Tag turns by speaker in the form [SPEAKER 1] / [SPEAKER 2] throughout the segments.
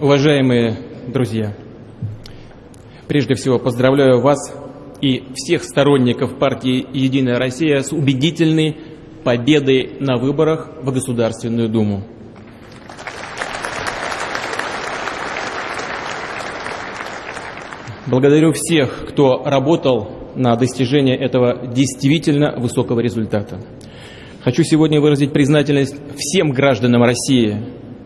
[SPEAKER 1] Уважаемые друзья, прежде всего поздравляю вас и всех сторонников партии «Единая Россия» с убедительной победой на выборах в Государственную Думу. Благодарю всех, кто работал на достижение этого действительно высокого результата. Хочу сегодня выразить признательность всем гражданам России,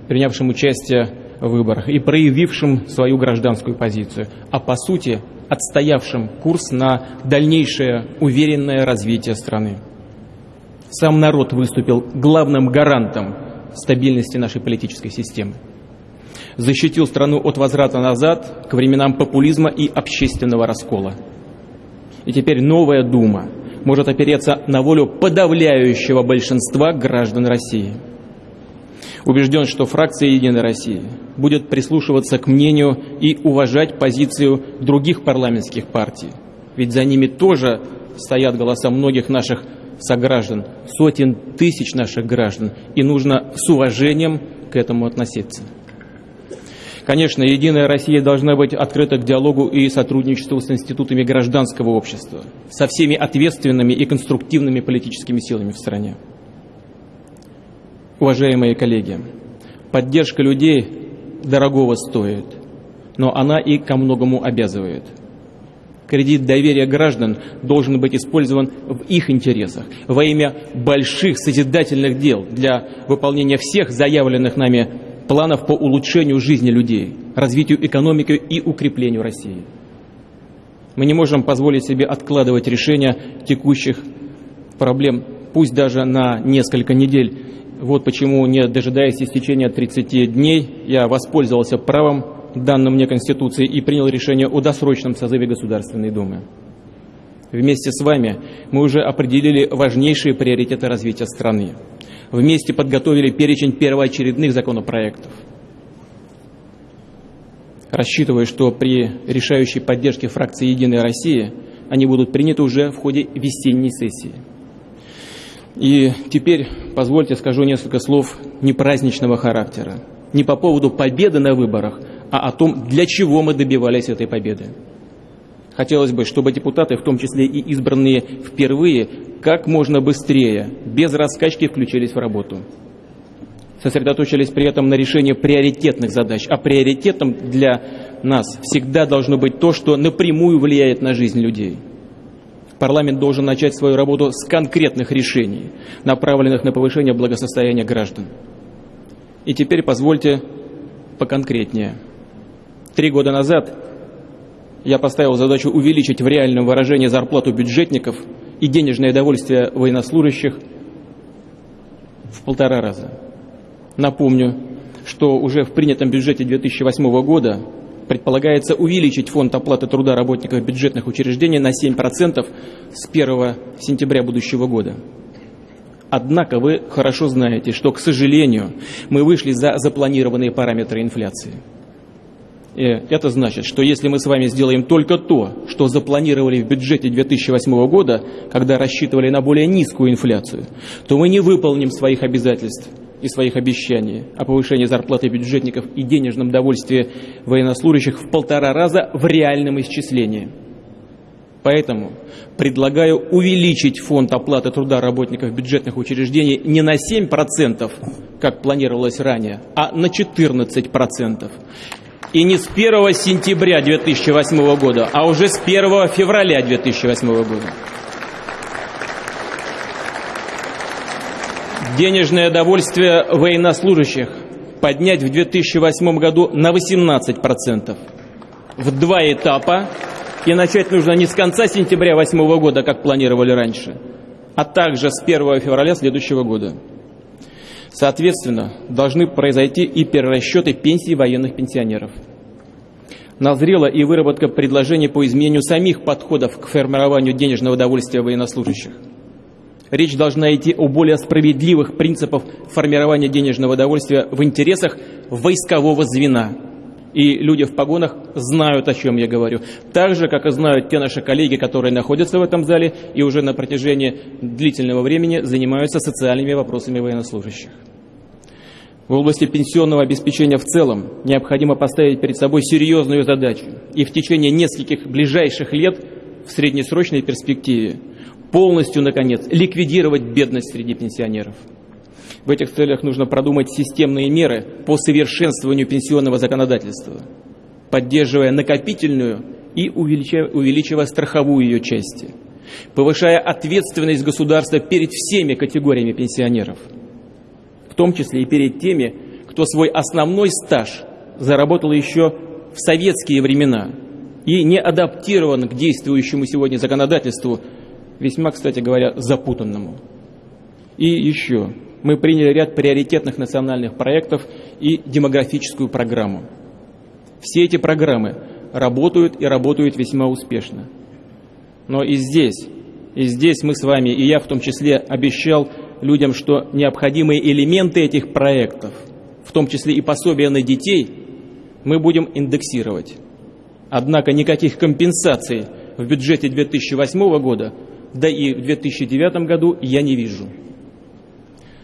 [SPEAKER 1] принявшим участие выборах и проявившим свою гражданскую позицию, а по сути отстоявшим курс на дальнейшее уверенное развитие страны. Сам народ выступил главным гарантом стабильности нашей политической системы. Защитил страну от возврата назад к временам популизма и общественного раскола. И теперь новая Дума может опереться на волю подавляющего большинства граждан России – Убежден, что фракция «Единой России» будет прислушиваться к мнению и уважать позицию других парламентских партий. Ведь за ними тоже стоят голоса многих наших сограждан, сотен тысяч наших граждан, и нужно с уважением к этому относиться. Конечно, «Единая Россия» должна быть открыта к диалогу и сотрудничеству с институтами гражданского общества, со всеми ответственными и конструктивными политическими силами в стране. Уважаемые коллеги, поддержка людей дорогого стоит, но она и ко многому обязывает. Кредит доверия граждан должен быть использован в их интересах, во имя больших созидательных дел для выполнения всех заявленных нами планов по улучшению жизни людей, развитию экономики и укреплению России. Мы не можем позволить себе откладывать решение текущих проблем, пусть даже на несколько недель, вот почему, не дожидаясь истечения 30 дней, я воспользовался правом, данным мне Конституцией, и принял решение о досрочном созыве Государственной Думы. Вместе с вами мы уже определили важнейшие приоритеты развития страны. Вместе подготовили перечень первоочередных законопроектов. Рассчитываю, что при решающей поддержке фракции «Единая Россия» они будут приняты уже в ходе весенней сессии. И теперь позвольте скажу несколько слов непраздничного характера. Не по поводу победы на выборах, а о том, для чего мы добивались этой победы. Хотелось бы, чтобы депутаты, в том числе и избранные впервые, как можно быстрее, без раскачки включились в работу. Сосредоточились при этом на решении приоритетных задач. А приоритетом для нас всегда должно быть то, что напрямую влияет на жизнь людей – Парламент должен начать свою работу с конкретных решений, направленных на повышение благосостояния граждан. И теперь позвольте поконкретнее. Три года назад я поставил задачу увеличить в реальном выражении зарплату бюджетников и денежное довольствие военнослужащих в полтора раза. Напомню, что уже в принятом бюджете 2008 года предполагается увеличить фонд оплаты труда работников бюджетных учреждений на 7% с 1 сентября будущего года. Однако вы хорошо знаете, что, к сожалению, мы вышли за запланированные параметры инфляции. И это значит, что если мы с вами сделаем только то, что запланировали в бюджете 2008 года, когда рассчитывали на более низкую инфляцию, то мы не выполним своих обязательств и своих обещаний о повышении зарплаты бюджетников и денежном довольстве военнослужащих в полтора раза в реальном исчислении. Поэтому предлагаю увеличить фонд оплаты труда работников бюджетных учреждений не на 7%, как планировалось ранее, а на 14%. И не с 1 сентября 2008 года, а уже с 1 февраля 2008 года. Денежное довольствие военнослужащих поднять в 2008 году на 18%. В два этапа. И начать нужно не с конца сентября 2008 года, как планировали раньше, а также с 1 февраля следующего года. Соответственно, должны произойти и перерасчеты пенсий военных пенсионеров. Назрела и выработка предложений по изменению самих подходов к формированию денежного довольствия военнослужащих – Речь должна идти о более справедливых принципах формирования денежного довольствия в интересах войскового звена. И люди в погонах знают, о чем я говорю. Так же, как и знают те наши коллеги, которые находятся в этом зале и уже на протяжении длительного времени занимаются социальными вопросами военнослужащих. В области пенсионного обеспечения в целом необходимо поставить перед собой серьезную задачу и в течение нескольких ближайших лет в среднесрочной перспективе полностью, наконец, ликвидировать бедность среди пенсионеров. В этих целях нужно продумать системные меры по совершенствованию пенсионного законодательства, поддерживая накопительную и увеличивая, увеличивая страховую ее части, повышая ответственность государства перед всеми категориями пенсионеров, в том числе и перед теми, кто свой основной стаж заработал еще в советские времена и не адаптирован к действующему сегодня законодательству, весьма, кстати говоря, запутанному. И еще, мы приняли ряд приоритетных национальных проектов и демографическую программу. Все эти программы работают и работают весьма успешно. Но и здесь, и здесь мы с вами, и я в том числе, обещал людям, что необходимые элементы этих проектов, в том числе и пособия на детей, мы будем индексировать. Однако никаких компенсаций в бюджете 2008 года, да и в 2009 году я не вижу.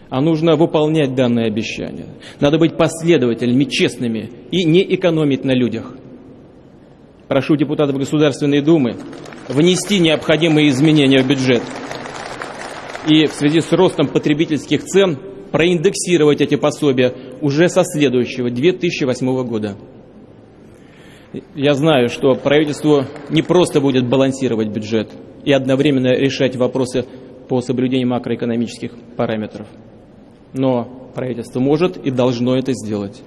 [SPEAKER 1] А нужно выполнять данные обещания. Надо быть последовательными, честными и не экономить на людях. Прошу депутатов Государственной Думы внести необходимые изменения в бюджет и в связи с ростом потребительских цен проиндексировать эти пособия уже со следующего 2008 года. Я знаю, что правительству не просто будет балансировать бюджет и одновременно решать вопросы по соблюдению макроэкономических параметров. Но правительство может и должно это сделать.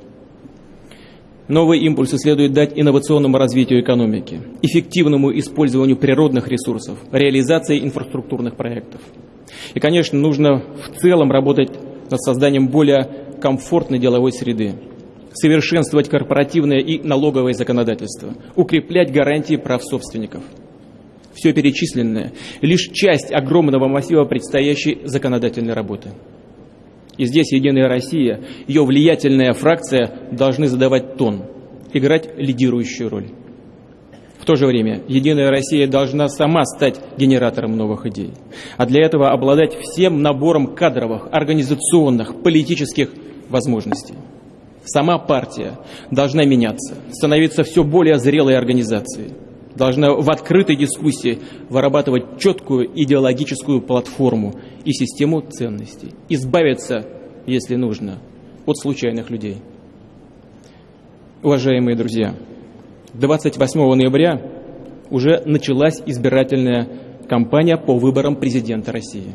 [SPEAKER 1] Новые импульсы следует дать инновационному развитию экономики, эффективному использованию природных ресурсов, реализации инфраструктурных проектов. И, конечно, нужно в целом работать над созданием более комфортной деловой среды, совершенствовать корпоративное и налоговое законодательство, укреплять гарантии прав собственников. Все перечисленное – лишь часть огромного массива предстоящей законодательной работы. И здесь «Единая Россия», ее влиятельная фракция должны задавать тон, играть лидирующую роль. В то же время «Единая Россия» должна сама стать генератором новых идей, а для этого обладать всем набором кадровых, организационных, политических возможностей. Сама партия должна меняться, становиться все более зрелой организацией, должна в открытой дискуссии вырабатывать четкую идеологическую платформу и систему ценностей, избавиться, если нужно, от случайных людей. Уважаемые друзья, 28 ноября уже началась избирательная кампания по выборам президента России.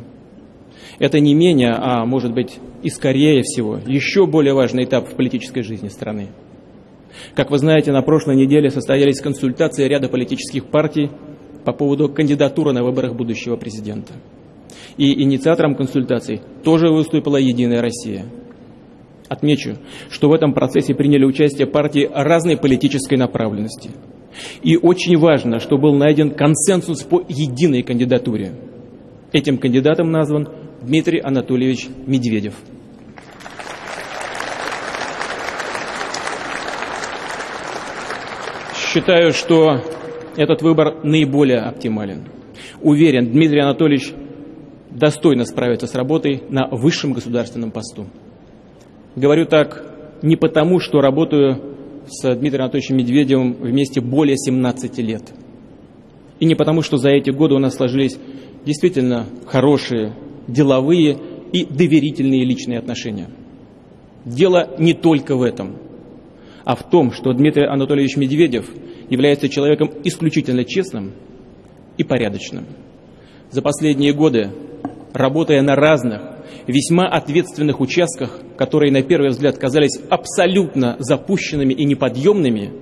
[SPEAKER 1] Это не менее, а может быть и скорее всего, еще более важный этап в политической жизни страны. Как вы знаете, на прошлой неделе состоялись консультации ряда политических партий по поводу кандидатуры на выборах будущего президента. И инициатором консультаций тоже выступила «Единая Россия». Отмечу, что в этом процессе приняли участие партии разной политической направленности. И очень важно, что был найден консенсус по единой кандидатуре. Этим кандидатом назван Дмитрий Анатольевич Медведев. Считаю, что этот выбор наиболее оптимален. Уверен, Дмитрий Анатольевич достойно справится с работой на высшем государственном посту. Говорю так не потому, что работаю с Дмитрием Анатольевичем Медведевым вместе более 17 лет. И не потому, что за эти годы у нас сложились действительно хорошие, деловые и доверительные личные отношения. Дело не только в этом, а в том, что Дмитрий Анатольевич Медведев является человеком исключительно честным и порядочным. За последние годы, работая на разных весьма ответственных участках, которые на первый взгляд казались абсолютно запущенными и неподъемными,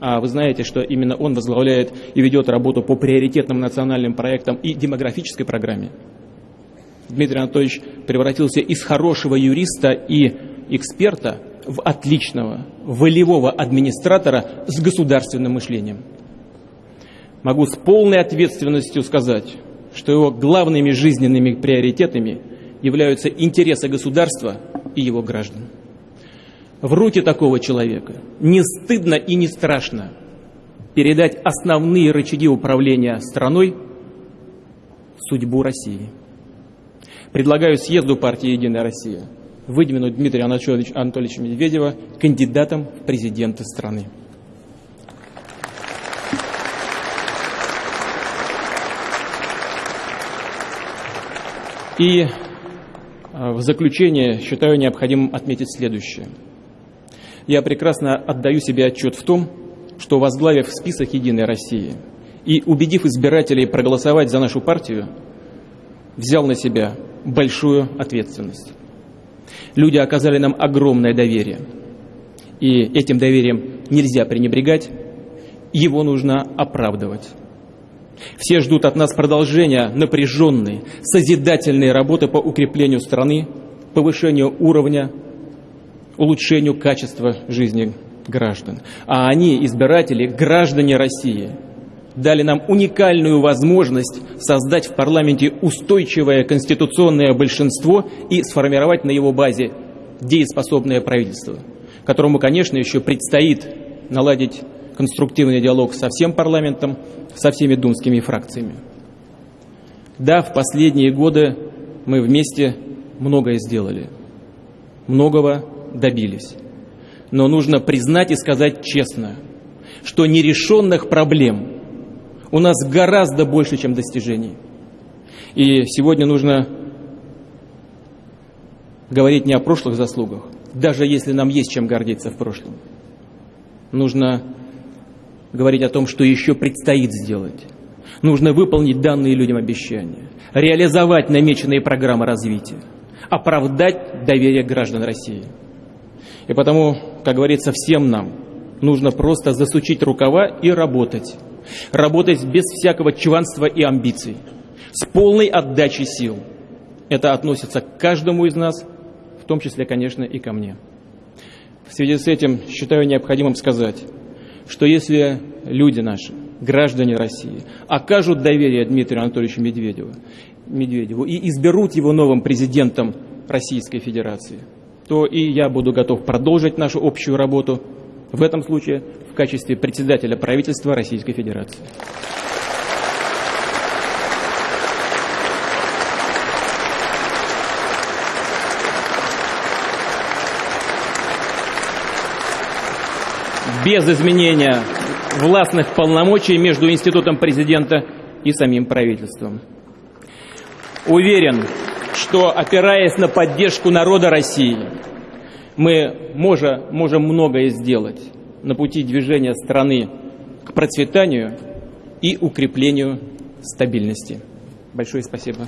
[SPEAKER 1] а вы знаете, что именно он возглавляет и ведет работу по приоритетным национальным проектам и демографической программе. Дмитрий Анатольевич превратился из хорошего юриста и эксперта в отличного, волевого администратора с государственным мышлением. Могу с полной ответственностью сказать, что его главными жизненными приоритетами – являются интересы государства и его граждан. В руки такого человека не стыдно и не страшно передать основные рычаги управления страной судьбу России. Предлагаю съезду партии «Единая Россия» выдвинуть Дмитрия Анатольевича, Медведева кандидатом в президенты страны. И э, в заключение считаю необходимым отметить следующее. Я прекрасно отдаю себе отчет в том, что возглавив список «Единой России» и убедив избирателей проголосовать за нашу партию, взял на себя большую ответственность. Люди оказали нам огромное доверие. И этим доверием нельзя пренебрегать, его нужно оправдывать. Все ждут от нас продолжения напряженной, созидательной работы по укреплению страны, повышению уровня, улучшению качества жизни граждан. А они, избиратели, граждане России – дали нам уникальную возможность создать в парламенте устойчивое конституционное большинство и сформировать на его базе дееспособное правительство, которому, конечно, еще предстоит наладить конструктивный диалог со всем парламентом, со всеми думскими фракциями. Да, в последние годы мы вместе многое сделали, многого добились. Но нужно признать и сказать честно, что нерешенных проблем – у нас гораздо больше, чем достижений. И сегодня нужно говорить не о прошлых заслугах, даже если нам есть чем гордиться в прошлом. Нужно говорить о том, что еще предстоит сделать. Нужно выполнить данные людям обещания, реализовать намеченные программы развития, оправдать доверие граждан России. И потому, как говорится, всем нам нужно просто засучить рукава и работать работать без всякого чванства и амбиций, с полной отдачей сил. Это относится к каждому из нас, в том числе, конечно, и ко мне. В связи с этим считаю необходимым сказать, что если люди наши, граждане России, окажут доверие Дмитрию Анатольевичу Медведеву, Медведеву и изберут его новым президентом Российской Федерации, то и я буду готов продолжить нашу общую работу в этом случае в качестве председателя правительства Российской Федерации. без изменения властных полномочий между институтом президента и самим правительством. Уверен, что опираясь на поддержку народа России, мы можем, можем многое сделать на пути движения страны к процветанию и укреплению стабильности. Большое спасибо.